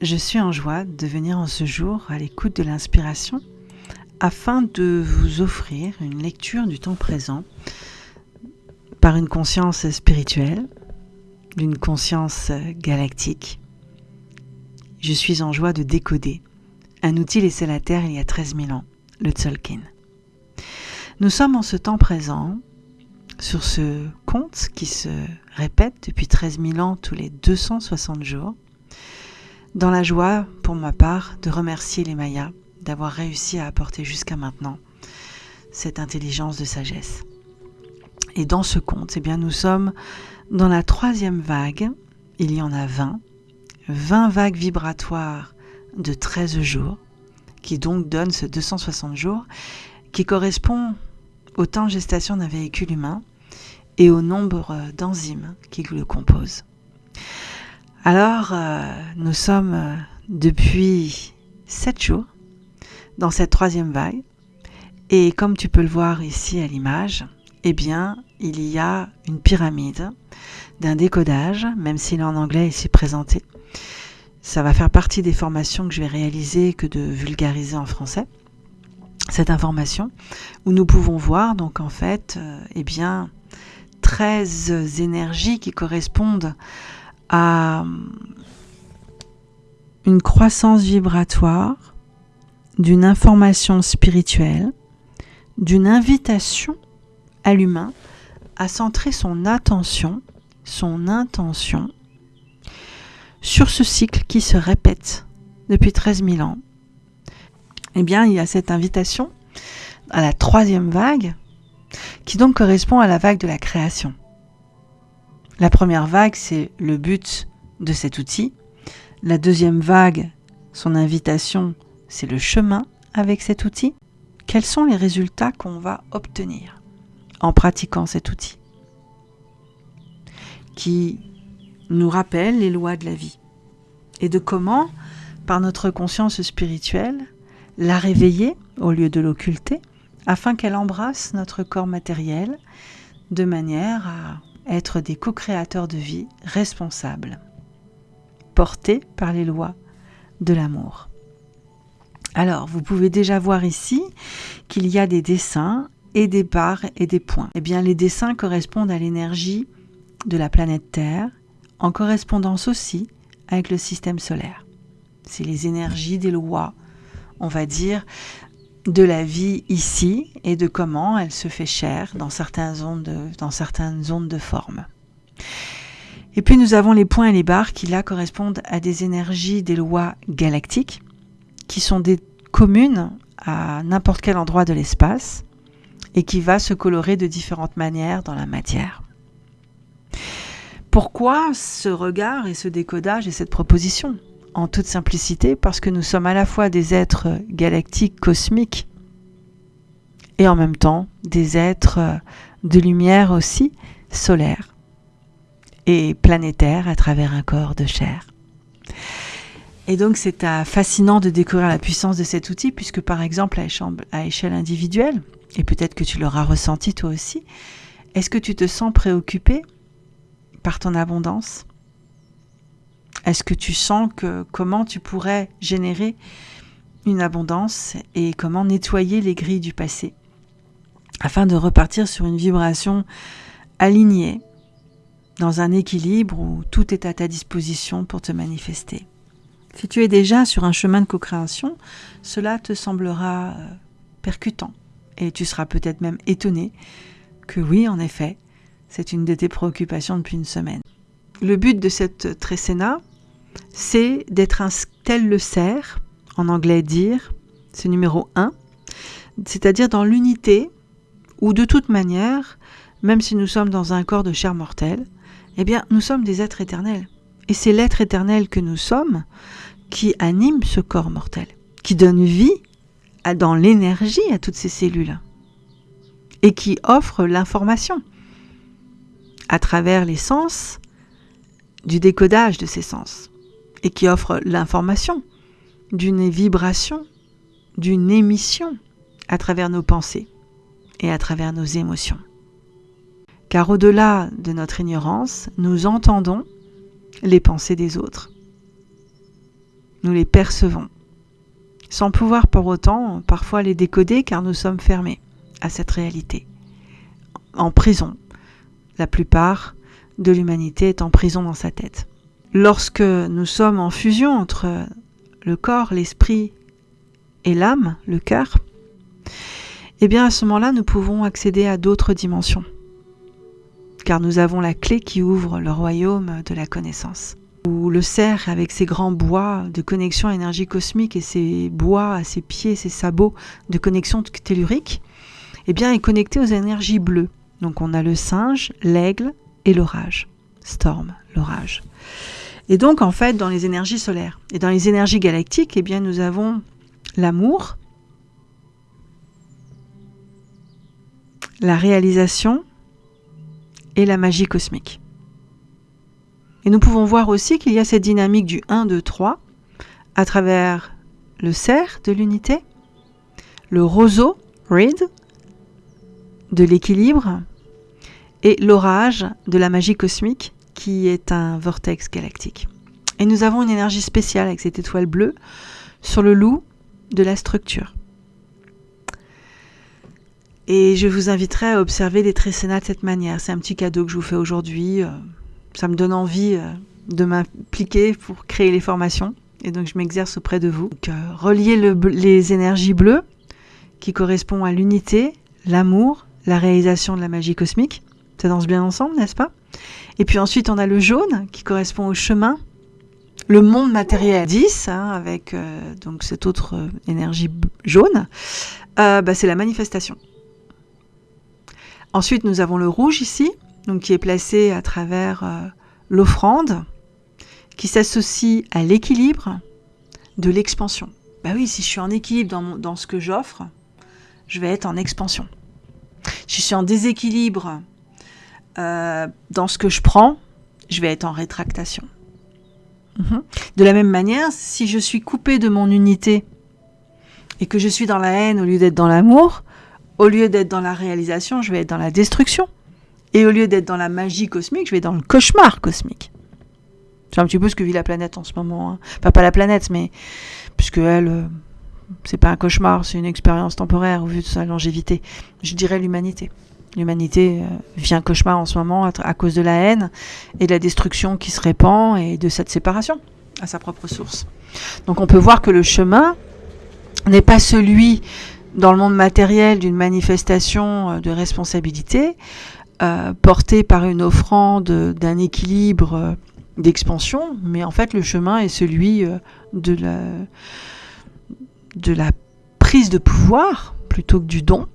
je suis en joie de venir en ce jour à l'écoute de l'inspiration afin de vous offrir une lecture du temps présent par une conscience spirituelle, d'une conscience galactique. Je suis en joie de décoder un outil laissé à la Terre il y a 13 000 ans, le Tzolk'in. Nous sommes en ce temps présent sur ce conte qui se répète depuis 13 000 ans tous les 260 jours, dans la joie, pour ma part, de remercier les Mayas d'avoir réussi à apporter jusqu'à maintenant cette intelligence de sagesse. Et dans ce conte, eh bien, nous sommes dans la troisième vague, il y en a 20, 20 vagues vibratoires de 13 jours, qui donc donnent ce 260 jours, qui correspond au temps gestation d'un véhicule humain et au nombre d'enzymes qui le composent. Alors, euh, nous sommes euh, depuis 7 jours dans cette troisième vague. Et comme tu peux le voir ici à l'image, eh bien, il y a une pyramide d'un décodage, même s'il est en anglais ici présenté. Ça va faire partie des formations que je vais réaliser que de vulgariser en français cette information où nous pouvons voir donc en fait euh, eh bien 13 énergies qui correspondent à une croissance vibratoire, d'une information spirituelle, d'une invitation à l'humain à centrer son attention, son intention sur ce cycle qui se répète depuis 13 000 ans. Eh bien, il y a cette invitation à la troisième vague qui donc correspond à la vague de la création. La première vague, c'est le but de cet outil. La deuxième vague, son invitation, c'est le chemin avec cet outil. Quels sont les résultats qu'on va obtenir en pratiquant cet outil qui nous rappelle les lois de la vie et de comment, par notre conscience spirituelle, la réveiller au lieu de l'occulter afin qu'elle embrasse notre corps matériel de manière à être des co-créateurs de vie responsables, portés par les lois de l'amour. Alors, vous pouvez déjà voir ici qu'il y a des dessins et des barres et des points. Eh bien, les dessins correspondent à l'énergie de la planète Terre, en correspondance aussi avec le système solaire. C'est les énergies des lois, on va dire, de la vie ici et de comment elle se fait chair dans certaines zones de, dans certaines zones de forme. Et puis nous avons les points et les barres qui là correspondent à des énergies des lois galactiques qui sont des communes à n'importe quel endroit de l'espace et qui va se colorer de différentes manières dans la matière. Pourquoi ce regard et ce décodage et cette proposition? En toute simplicité parce que nous sommes à la fois des êtres galactiques, cosmiques, et en même temps des êtres de lumière aussi, solaires et planétaires à travers un corps de chair. Et donc c'est fascinant de découvrir la puissance de cet outil, puisque par exemple à échelle individuelle, et peut-être que tu l'auras ressenti toi aussi, est-ce que tu te sens préoccupé par ton abondance? Est-ce que tu sens que comment tu pourrais générer une abondance et comment nettoyer les grilles du passé afin de repartir sur une vibration alignée dans un équilibre où tout est à ta disposition pour te manifester? Si tu es déjà sur un chemin de co-création, cela te semblera euh, percutant et tu seras peut-être même étonné que oui, en effet, c'est une de tes préoccupations depuis une semaine. Le but de cette trécéna, c'est d'être un tel le cerf, en anglais dire, c'est numéro 1, c'est-à-dire dans l'unité où de toute manière, même si nous sommes dans un corps de chair mortelle, eh bien nous sommes des êtres éternels. Et c'est l'être éternel que nous sommes qui anime ce corps mortel, qui donne vie dans l'énergie à toutes ces cellules et qui offre l'information à travers les sens du décodage de ces sens et qui offre l'information d'une vibration, d'une émission à travers nos pensées et à travers nos émotions. Car au-delà de notre ignorance, nous entendons les pensées des autres. nous les percevons, sans pouvoir pour autant parfois les décoder car nous sommes fermés à cette réalité, en prison. La plupart de l'humanité est en prison dans sa tête. Lorsque nous sommes en fusion entre le corps, l'esprit et l'âme, le cœur, eh bien à ce moment-là, nous pouvons accéder à d'autres dimensions, car nous avons la clé qui ouvre le royaume de la connaissance. Où le cerf, avec ses grands bois de connexion à l'énergie cosmique et ses bois à ses pieds, ses sabots de connexion tellurique, eh bien, est connecté aux énergies bleues. Donc on a le singe, l'aigle et l'orage. Storm, l'orage. Et donc en fait, dans les énergies solaires et dans les énergies galactiques, eh bien, nous avons l'amour, la réalisation et la magie cosmique. Et nous pouvons voir aussi qu'il y a cette dynamique du 1, 2, 3 à travers le cerf de l'unité, le roseau, reed, de l'équilibre, et l'orage de la magie cosmique qui est un vortex galactique. Et nous avons une énergie spéciale avec cette étoile bleue sur le loup de la structure. Et je vous inviterai à observer les trécénas de cette manière. C'est un petit cadeau que je vous fais aujourd'hui. Euh, ça me donne envie euh, de m'impliquer pour créer les formations. Et donc je m'exerce auprès de vous. Donc, euh, relier les énergies bleues qui correspondent à l'unité, l'amour, la réalisation de la magie cosmique. Ça danse bien ensemble, n'est-ce pas? Et puis ensuite on a le jaune qui correspond au chemin, le monde matériel 10, hein, avec donc cette autre énergie jaune, bah, c'est la manifestation. Ensuite, nous avons le rouge ici, donc qui est placé à travers euh, l'offrande, qui s'associe à l'équilibre de l'expansion. Bah oui, si je suis en équilibre dans, ce que j'offre, je vais être en expansion. Si je suis en déséquilibre euh, dans ce que je prends, je vais être en rétractation. Mhm. De la même manière, si je suis coupé de mon unité et que je suis dans la haine au lieu d'être dans l'amour, au lieu d'être dans la réalisation, je vais être dans la destruction. Et au lieu d'être dans la magie cosmique, je vais être dans le cauchemar cosmique. C'est un petit peu ce que vit la planète en ce moment. Hein. Enfin, pas la planète, mais puisque elle, euh, c'est pas un cauchemar, c'est une expérience temporaire au vu de sa longévité. Je dirais l'humanité. L'humanité euh, vit un cauchemar en ce moment à, cause de la haine et de la destruction qui se répand et de cette séparation à sa propre source. Donc on peut voir que le chemin n'est pas celui dans le monde matériel d'une manifestation euh, de responsabilité euh, portée par une offrande d'un équilibre d'expansion, mais en fait le chemin est celui de la prise de pouvoir plutôt que du don,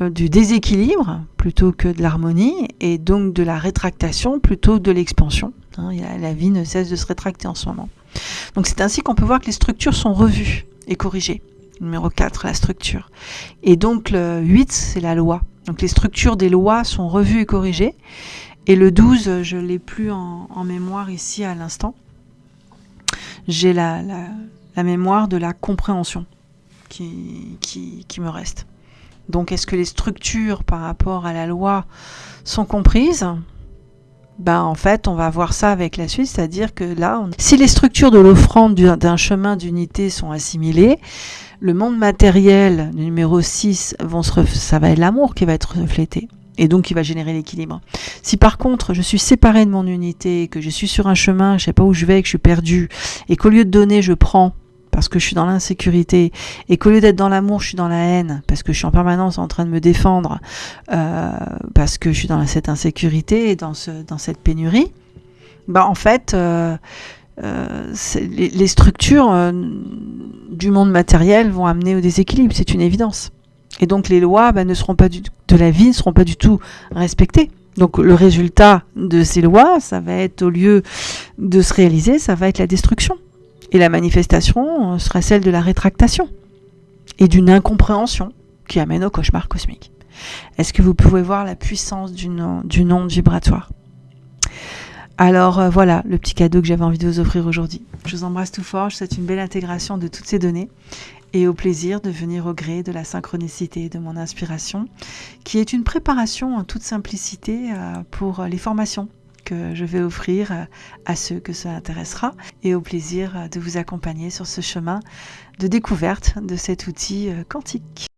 du déséquilibre plutôt que de l'harmonie, et donc de la rétractation plutôt que de l'expansion. Hein, la vie ne cesse de se rétracter en ce moment. Donc c'est ainsi qu'on peut voir que les structures sont revues et corrigées. Numéro 4, la structure. Et donc le 8, c'est la loi. Donc les structures des lois sont revues et corrigées. Et le 12, je ne l'ai plus en, mémoire ici à l'instant. J'ai la, la, mémoire de la compréhension qui, qui me reste. Donc est-ce que les structures par rapport à la loi sont comprises? Ben, en fait, on va voir ça avec la suite, c'est-à-dire que là, si les structures de l'offrande d'un chemin d'unité sont assimilées, le monde matériel, numéro 6, vont se ça va être l'amour qui va être reflété. Et donc, qui va générer l'équilibre. Si par contre, je suis séparé de mon unité, que je suis sur un chemin, je sais pas où je vais, que je suis perdu, et qu'au lieu de donner, je prends, parce que je suis dans l'insécurité, et qu'au lieu d'être dans l'amour, je suis dans la haine, parce que je suis en permanence en train de me défendre, euh, parce que je suis dans cette insécurité et dans, ce, dans cette pénurie, bah en fait, euh, euh, les, structures du monde matériel vont amener au déséquilibre, c'est une évidence. Et donc les lois bah, ne seront pas du, de la vie ne seront pas du tout respectées. Donc le résultat de ces lois, ça va être au lieu de se réaliser, ça va être la destruction. Et la manifestation euh, sera celle de la rétractation et d'une incompréhension qui amène au cauchemar cosmique. Est-ce que vous pouvez voir la puissance du, du onde vibratoire? Alors euh, voilà le petit cadeau que j'avais envie de vous offrir aujourd'hui. Je vous embrasse tout fort, je souhaite une belle intégration de toutes ces données et au plaisir de venir au gré de la synchronicité de mon inspiration, qui est une préparation en toute simplicité euh, pour les formations que je vais offrir à ceux que ça intéressera et au plaisir de vous accompagner sur ce chemin de découverte de cet outil quantique.